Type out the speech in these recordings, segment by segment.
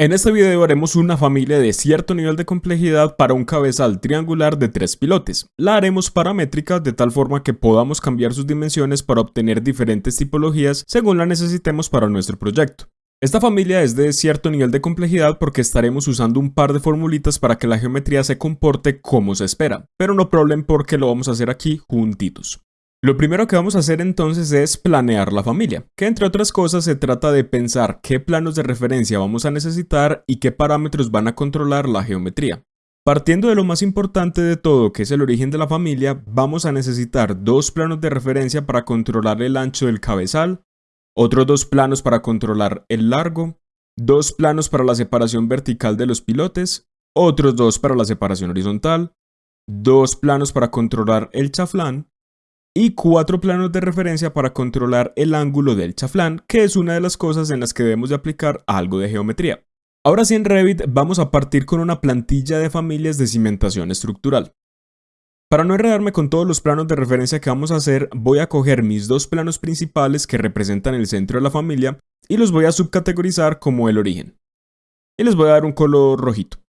En este video haremos una familia de cierto nivel de complejidad para un cabezal triangular de tres pilotes. La haremos paramétrica de tal forma que podamos cambiar sus dimensiones para obtener diferentes tipologías según la necesitemos para nuestro proyecto. Esta familia es de cierto nivel de complejidad porque estaremos usando un par de formulitas para que la geometría se comporte como se espera, pero no problem porque lo vamos a hacer aquí juntitos. Lo primero que vamos a hacer entonces es planear la familia, que entre otras cosas se trata de pensar qué planos de referencia vamos a necesitar y qué parámetros van a controlar la geometría. Partiendo de lo más importante de todo, que es el origen de la familia, vamos a necesitar dos planos de referencia para controlar el ancho del cabezal, otros dos planos para controlar el largo, dos planos para la separación vertical de los pilotes, otros dos para la separación horizontal, dos planos para controlar el chaflán, y cuatro planos de referencia para controlar el ángulo del chaflán, que es una de las cosas en las que debemos de aplicar algo de geometría. Ahora sí en Revit vamos a partir con una plantilla de familias de cimentación estructural. Para no enredarme con todos los planos de referencia que vamos a hacer, voy a coger mis dos planos principales que representan el centro de la familia y los voy a subcategorizar como el origen. Y les voy a dar un color rojito.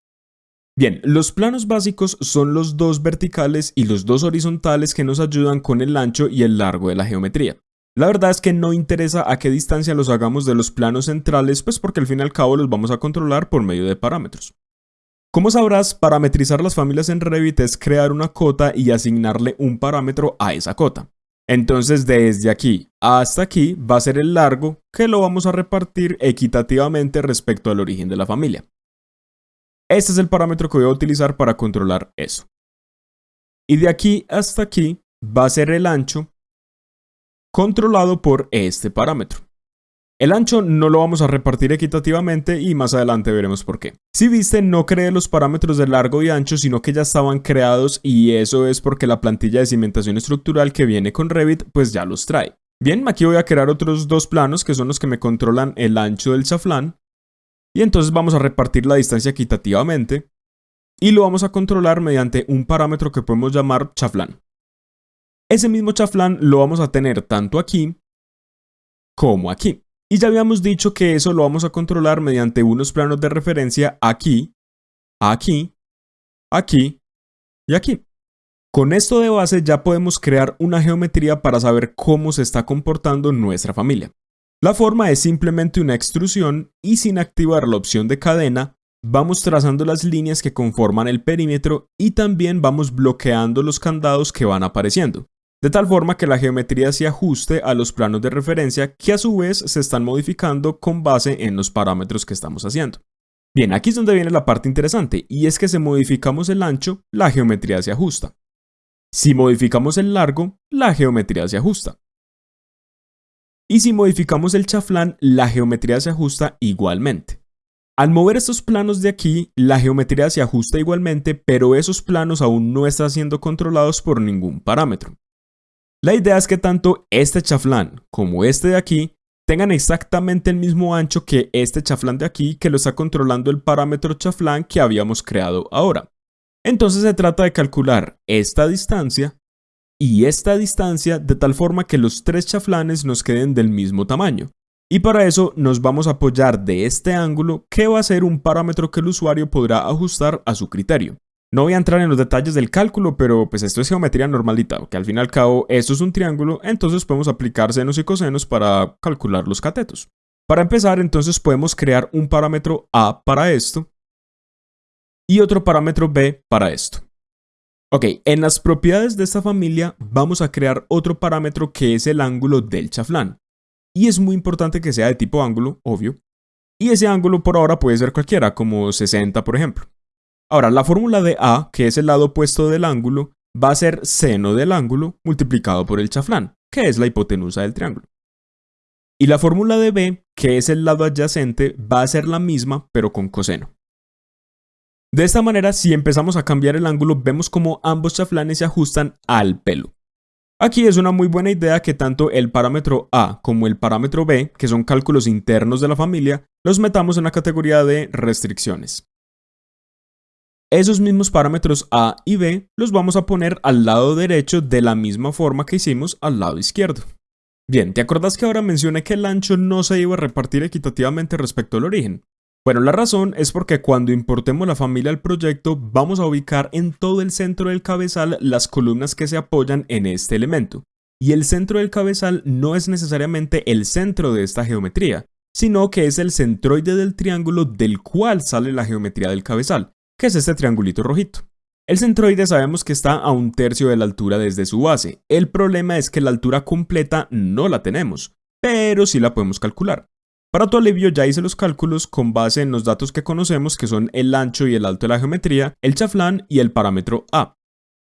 Bien, los planos básicos son los dos verticales y los dos horizontales que nos ayudan con el ancho y el largo de la geometría. La verdad es que no interesa a qué distancia los hagamos de los planos centrales, pues porque al fin y al cabo los vamos a controlar por medio de parámetros. Como sabrás, parametrizar las familias en Revit es crear una cota y asignarle un parámetro a esa cota. Entonces desde aquí hasta aquí va a ser el largo que lo vamos a repartir equitativamente respecto al origen de la familia. Este es el parámetro que voy a utilizar para controlar eso. Y de aquí hasta aquí va a ser el ancho controlado por este parámetro. El ancho no lo vamos a repartir equitativamente y más adelante veremos por qué. Si viste, no creé los parámetros de largo y ancho, sino que ya estaban creados y eso es porque la plantilla de cimentación estructural que viene con Revit pues ya los trae. Bien, aquí voy a crear otros dos planos que son los que me controlan el ancho del chaflán y entonces vamos a repartir la distancia equitativamente y lo vamos a controlar mediante un parámetro que podemos llamar chaflán. Ese mismo chaflán lo vamos a tener tanto aquí como aquí. Y ya habíamos dicho que eso lo vamos a controlar mediante unos planos de referencia aquí, aquí, aquí y aquí. Con esto de base ya podemos crear una geometría para saber cómo se está comportando nuestra familia. La forma es simplemente una extrusión y sin activar la opción de cadena, vamos trazando las líneas que conforman el perímetro y también vamos bloqueando los candados que van apareciendo, de tal forma que la geometría se ajuste a los planos de referencia que a su vez se están modificando con base en los parámetros que estamos haciendo. Bien, aquí es donde viene la parte interesante, y es que si modificamos el ancho, la geometría se ajusta. Si modificamos el largo, la geometría se ajusta. Y si modificamos el chaflán, la geometría se ajusta igualmente. Al mover estos planos de aquí, la geometría se ajusta igualmente, pero esos planos aún no están siendo controlados por ningún parámetro. La idea es que tanto este chaflán como este de aquí tengan exactamente el mismo ancho que este chaflán de aquí que lo está controlando el parámetro chaflán que habíamos creado ahora. Entonces se trata de calcular esta distancia y esta distancia de tal forma que los tres chaflanes nos queden del mismo tamaño. Y para eso nos vamos a apoyar de este ángulo que va a ser un parámetro que el usuario podrá ajustar a su criterio. No voy a entrar en los detalles del cálculo, pero pues esto es geometría normalita, que al fin y al cabo esto es un triángulo, entonces podemos aplicar senos y cosenos para calcular los catetos. Para empezar, entonces podemos crear un parámetro A para esto y otro parámetro B para esto. Ok, en las propiedades de esta familia vamos a crear otro parámetro que es el ángulo del chaflán. Y es muy importante que sea de tipo ángulo, obvio. Y ese ángulo por ahora puede ser cualquiera, como 60 por ejemplo. Ahora, la fórmula de A, que es el lado opuesto del ángulo, va a ser seno del ángulo multiplicado por el chaflán, que es la hipotenusa del triángulo. Y la fórmula de B, que es el lado adyacente, va a ser la misma, pero con coseno. De esta manera, si empezamos a cambiar el ángulo, vemos como ambos chaflanes se ajustan al pelo. Aquí es una muy buena idea que tanto el parámetro A como el parámetro B, que son cálculos internos de la familia, los metamos en la categoría de restricciones. Esos mismos parámetros A y B los vamos a poner al lado derecho de la misma forma que hicimos al lado izquierdo. Bien, ¿te acuerdas que ahora mencioné que el ancho no se iba a repartir equitativamente respecto al origen? Bueno, la razón es porque cuando importemos la familia al proyecto vamos a ubicar en todo el centro del cabezal las columnas que se apoyan en este elemento. Y el centro del cabezal no es necesariamente el centro de esta geometría, sino que es el centroide del triángulo del cual sale la geometría del cabezal, que es este triangulito rojito. El centroide sabemos que está a un tercio de la altura desde su base. El problema es que la altura completa no la tenemos, pero sí la podemos calcular. Para tu alivio ya hice los cálculos con base en los datos que conocemos que son el ancho y el alto de la geometría, el chaflán y el parámetro A,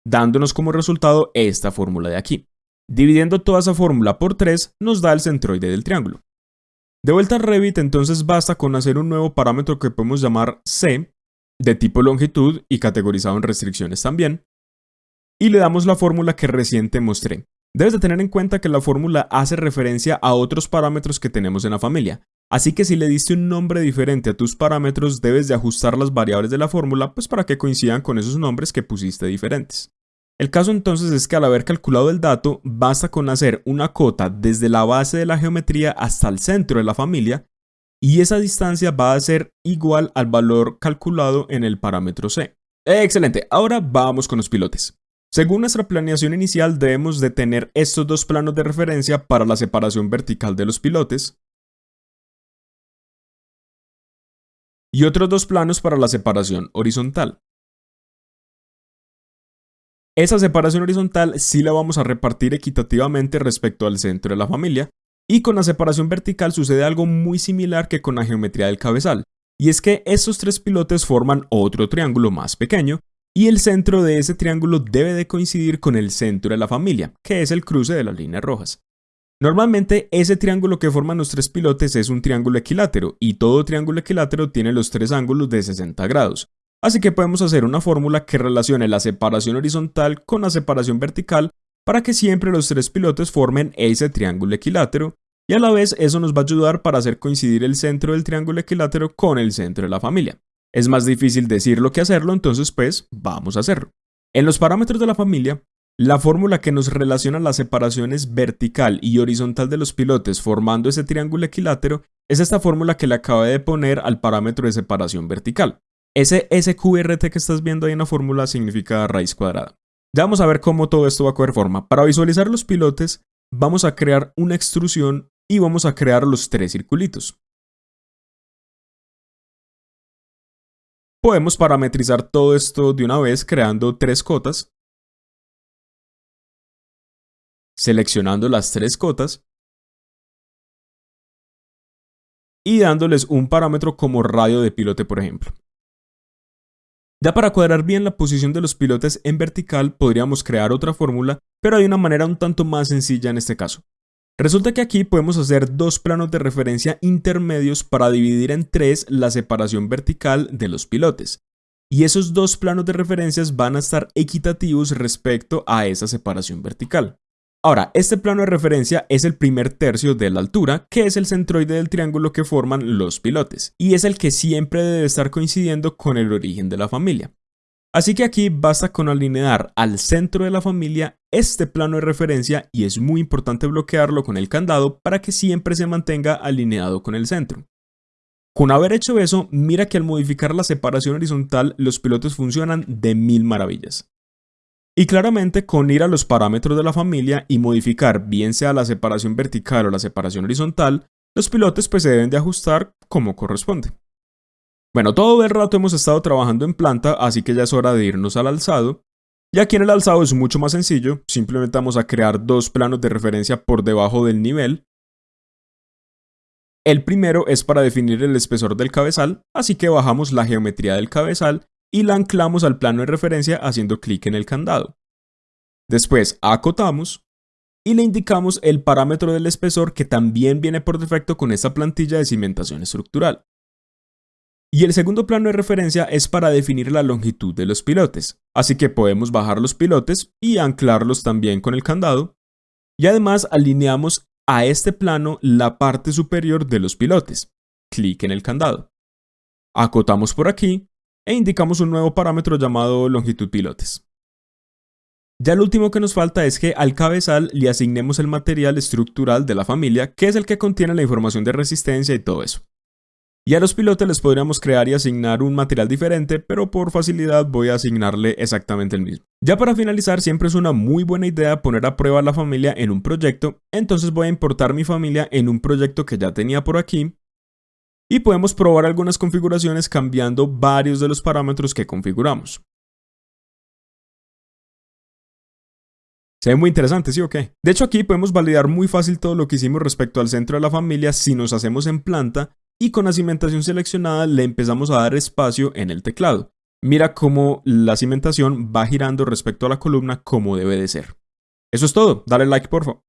dándonos como resultado esta fórmula de aquí. Dividiendo toda esa fórmula por 3 nos da el centroide del triángulo. De vuelta a Revit entonces basta con hacer un nuevo parámetro que podemos llamar C, de tipo longitud y categorizado en restricciones también, y le damos la fórmula que recién te mostré. Debes de tener en cuenta que la fórmula hace referencia a otros parámetros que tenemos en la familia, así que si le diste un nombre diferente a tus parámetros debes de ajustar las variables de la fórmula pues para que coincidan con esos nombres que pusiste diferentes. El caso entonces es que al haber calculado el dato, basta con hacer una cota desde la base de la geometría hasta el centro de la familia y esa distancia va a ser igual al valor calculado en el parámetro C. Excelente, ahora vamos con los pilotes. Según nuestra planeación inicial debemos de tener estos dos planos de referencia para la separación vertical de los pilotes y otros dos planos para la separación horizontal. Esa separación horizontal sí la vamos a repartir equitativamente respecto al centro de la familia, y con la separación vertical sucede algo muy similar que con la geometría del cabezal, y es que estos tres pilotes forman otro triángulo más pequeño, y el centro de ese triángulo debe de coincidir con el centro de la familia, que es el cruce de las líneas rojas. Normalmente ese triángulo que forman los tres pilotes es un triángulo equilátero y todo triángulo equilátero tiene los tres ángulos de 60 grados. Así que podemos hacer una fórmula que relacione la separación horizontal con la separación vertical para que siempre los tres pilotes formen ese triángulo equilátero y a la vez eso nos va a ayudar para hacer coincidir el centro del triángulo equilátero con el centro de la familia. Es más difícil decirlo que hacerlo, entonces pues vamos a hacerlo. En los parámetros de la familia, la fórmula que nos relaciona las separaciones vertical y horizontal de los pilotes formando ese triángulo equilátero es esta fórmula que le acabé de poner al parámetro de separación vertical. Ese SQRT que estás viendo ahí en la fórmula significa raíz cuadrada. Ya vamos a ver cómo todo esto va a coger forma. Para visualizar los pilotes, vamos a crear una extrusión y vamos a crear los tres circulitos. Podemos parametrizar todo esto de una vez creando tres cotas, seleccionando las tres cotas y dándoles un parámetro como radio de pilote por ejemplo. Ya para cuadrar bien la posición de los pilotes en vertical podríamos crear otra fórmula, pero hay una manera un tanto más sencilla en este caso. Resulta que aquí podemos hacer dos planos de referencia intermedios para dividir en tres la separación vertical de los pilotes. Y esos dos planos de referencias van a estar equitativos respecto a esa separación vertical. Ahora, este plano de referencia es el primer tercio de la altura, que es el centroide del triángulo que forman los pilotes, y es el que siempre debe estar coincidiendo con el origen de la familia. Así que aquí basta con alinear al centro de la familia este plano de referencia y es muy importante bloquearlo con el candado para que siempre se mantenga alineado con el centro. Con haber hecho eso, mira que al modificar la separación horizontal los pilotos funcionan de mil maravillas. Y claramente con ir a los parámetros de la familia y modificar bien sea la separación vertical o la separación horizontal, los pilotes pues se deben de ajustar como corresponde. Bueno, todo el rato hemos estado trabajando en planta, así que ya es hora de irnos al alzado. Y aquí en el alzado es mucho más sencillo, simplemente vamos a crear dos planos de referencia por debajo del nivel. El primero es para definir el espesor del cabezal, así que bajamos la geometría del cabezal y la anclamos al plano de referencia haciendo clic en el candado. Después acotamos y le indicamos el parámetro del espesor que también viene por defecto con esta plantilla de cimentación estructural. Y el segundo plano de referencia es para definir la longitud de los pilotes, así que podemos bajar los pilotes y anclarlos también con el candado. Y además alineamos a este plano la parte superior de los pilotes. Clic en el candado. Acotamos por aquí e indicamos un nuevo parámetro llamado longitud pilotes. Ya lo último que nos falta es que al cabezal le asignemos el material estructural de la familia, que es el que contiene la información de resistencia y todo eso. Y a los pilotos les podríamos crear y asignar un material diferente, pero por facilidad voy a asignarle exactamente el mismo. Ya para finalizar, siempre es una muy buena idea poner a prueba la familia en un proyecto, entonces voy a importar mi familia en un proyecto que ya tenía por aquí, y podemos probar algunas configuraciones cambiando varios de los parámetros que configuramos. Se ve muy interesante, ¿sí o qué? De hecho aquí podemos validar muy fácil todo lo que hicimos respecto al centro de la familia si nos hacemos en planta y con la cimentación seleccionada le empezamos a dar espacio en el teclado. Mira cómo la cimentación va girando respecto a la columna como debe de ser. Eso es todo, dale like por favor.